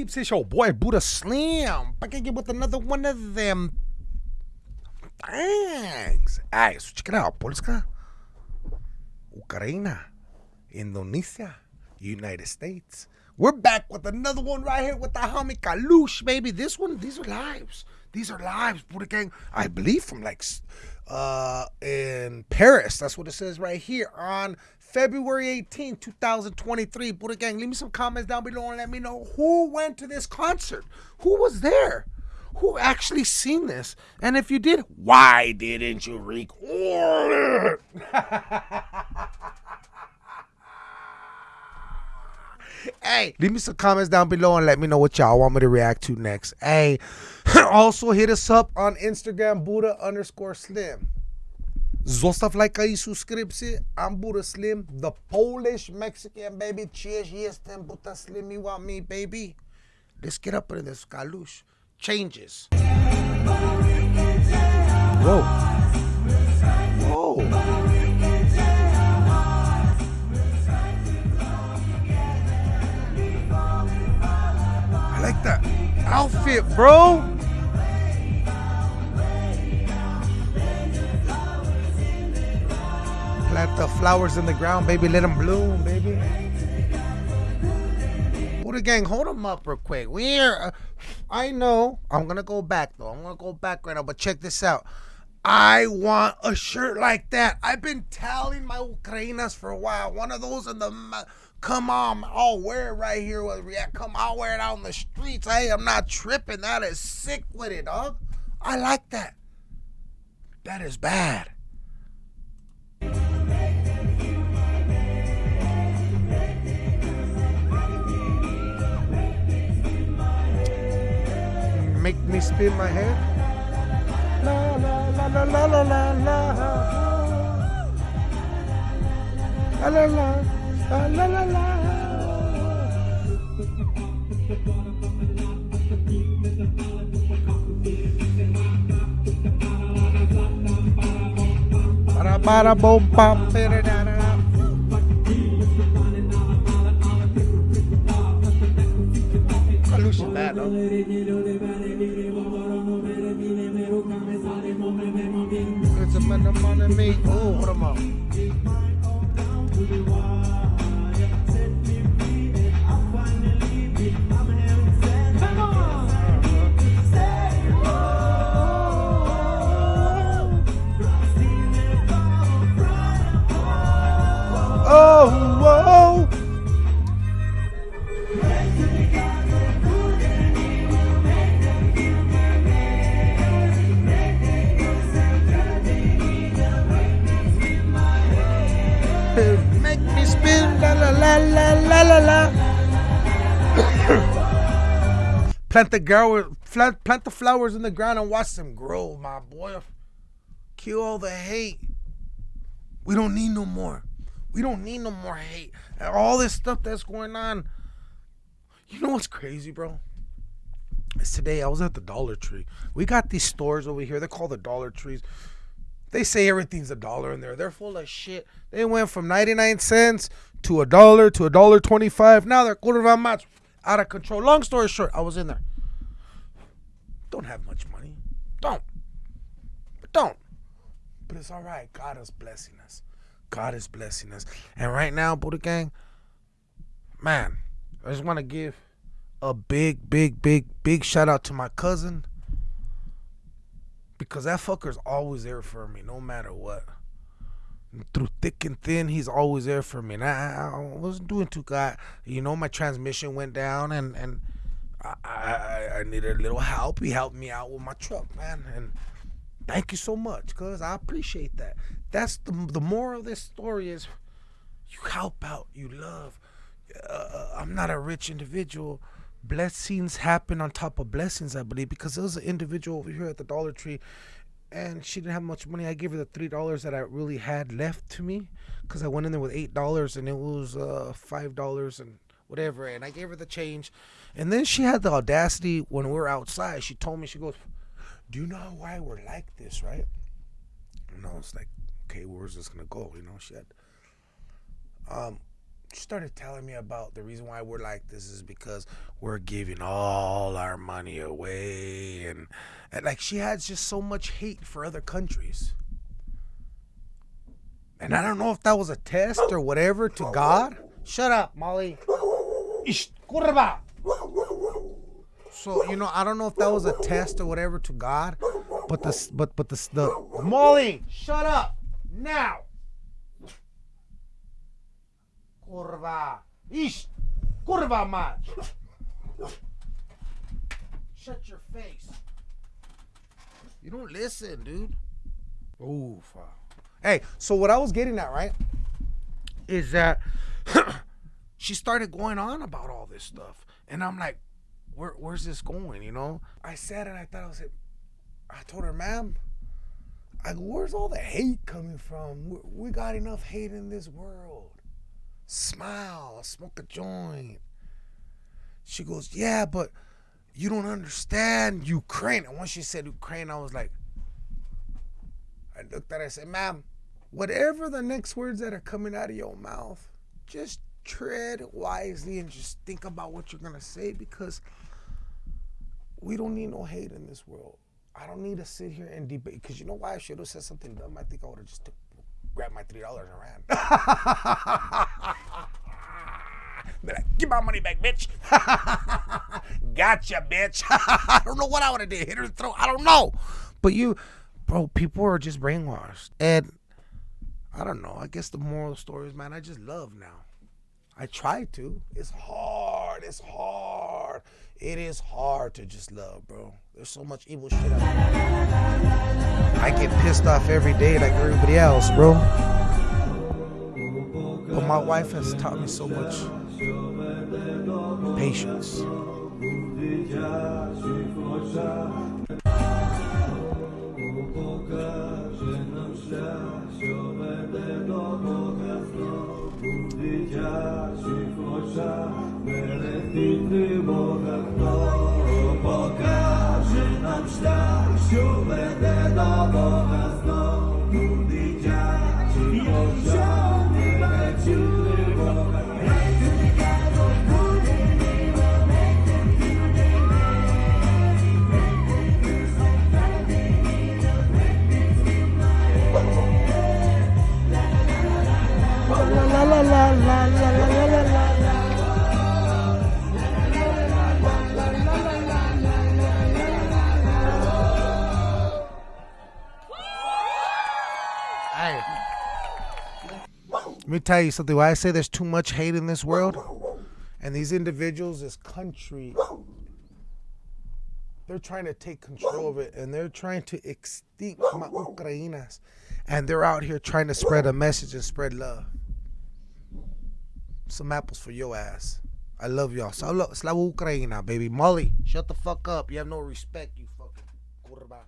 peeps? It's your boy Buddha Slim. Back again with another one of them Thanks. Alright, so check it out. Polska, Ukraine, Indonesia, United States. We're back with another one right here with the homie Kalush, baby. This one, these are lives. These are lives, Buddha Gang. I believe from like uh in Paris. That's what it says right here on February 18, 2023. Buddha Gang, leave me some comments down below and let me know who went to this concert. Who was there? Who actually seen this? And if you did, why didn't you record it? hey, leave me some comments down below and let me know what y'all want me to react to next. Hey, also hit us up on Instagram, Buddha underscore Slim. Zostaw lajka i subskrypcję. I'm Buddha Slim, the Polish Mexican baby. Cheers, jestem Buddha Slim. You want me, baby? Let's get up in this kalush. Changes. Whoa. Whoa. I like that outfit, bro. Flowers in the ground, baby. Let them bloom, baby. Buddha gang, hold them up real quick. We're, uh, I know, I'm gonna go back though. I'm gonna go back right now, but check this out. I want a shirt like that. I've been telling my Ukrainas for a while. One of those in the, come on, I'll wear it right here with React. Come, I'll wear it out in the streets. Hey, I'm not tripping. That is sick with it, dog. I like that. That is bad. Make me spin my head. La la la la la la la la. La la la la la la para bom pam It's a man of money me. Oh, hold on up. Plant the girl, plant, plant the flowers in the ground and watch them grow, my boy. Kill all the hate. We don't need no more. We don't need no more hate. And all this stuff that's going on. You know what's crazy, bro? It's today I was at the Dollar Tree. We got these stores over here. They're called the Dollar Trees. They say everything's a dollar in there. They're full of shit. They went from 99 cents to a dollar to a dollar 25. Now they're quarter much out of control. Long story short, I was in there. Don't have much money. Don't. But don't. But it's all right. God is blessing us. God is blessing us. And right now, Buddha Gang, man, I just want to give a big, big, big, big shout out to my cousin because that fucker's always there for me, no matter what. Through thick and thin, he's always there for me. And I, I wasn't doing too good. You know, my transmission went down, and and I, I I needed a little help. He helped me out with my truck, man. And thank you so much, cause I appreciate that. That's the the moral of this story is, you help out, you love. Uh, I'm not a rich individual blessings happen on top of blessings, I believe, because there was an individual over here at the Dollar Tree and she didn't have much money. I gave her the three dollars that I really had left to me because I went in there with eight dollars and it was uh, five dollars and whatever, and I gave her the change. And then she had the audacity when we were outside. She told me, she goes, "Do you know why we're like this, right?" And I was like, "Okay, where's this gonna go?" You know, she had. Um, started telling me about the reason why we're like this is because we're giving all our money away and, and like she has just so much hate for other countries. And i don't know if that was a test or whatever to god. Shut up molly. So you know i don't know if that was a test or whatever to god but the but but the the molly shut up now Kurwa. Ish. Kurwa mać. Shut your face. You don't listen, dude. Oof. Hey, so what I was getting at, right, is that she started going on about all this stuff. And I'm like, Where, where's this going, you know? I said and I thought I was like, I told her, ma'am, I, where's all the hate coming from? We, we got enough hate in this world smile, smoke a joint. She goes, yeah, but you don't understand Ukraine. And once she said Ukraine, I was like, I looked at her, I said, ma'am, whatever the next words that are coming out of your mouth, just tread wisely and just think about what you're going to say because we don't need no hate in this world. I don't need to sit here and debate because you know why I should have said something dumb. I think I would have just took grabbed my three dollars and ran. Be like, give my money back, bitch. gotcha, bitch. I don't know what I would have did. Hit her throat. I don't know. But you, bro, people are just brainwashed. And I don't know. I guess the moral story is, man, I just love now. I try to. It's hard. It's hard. It is hard to just love, bro. There's so much evil shit out there. I get pissed off every day like everybody else, bro. But my wife has taught me so much patience. Hey. Let me tell you something. Why I say there's too much hate in this world, and these individuals, this country, they're trying to take control of it, and they're trying to extinct my Ukrainas, and they're out here trying to spread a message and spread love. Some apples for your ass. I love y'all. Slava Ukraina, baby. Molly, shut the fuck up. You have no respect, you fucking kurba.